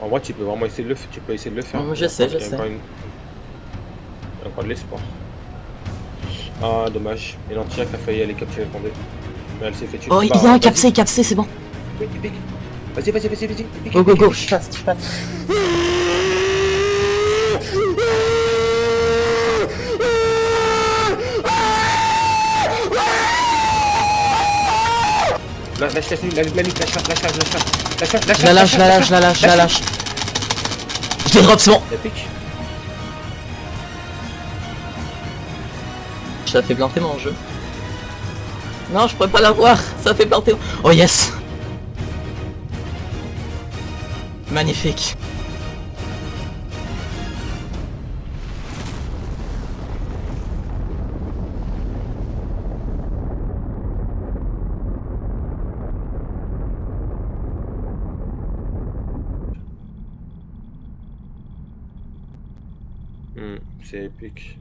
En vrai, tu peux vraiment essayer de le, tu peux essayer de le faire. Mm, je sais, je sais. encore une- Il y a encore de l'espoir. Ah, dommage. Et l'anti-hack a failli aller capturer le. Mais elle s'est fait tuer. Oh, il y a un capsé, capsé, c'est bon. Vas-y, vas-y, vas-y, vas-y. Go, go, go, je passe, je passe. Lâche, lâche, lâche, lâche, lâche, lâche, lâche, lâche, la lâche, la lâche, la lâche, la lâche. Je l'ai drop, c'est bon. Pique. Ça fait planter mon jeu. Non, je pourrais pas l'avoir. Ça fait planter. Oh yes. Magnifique. Hmm, c'est épique.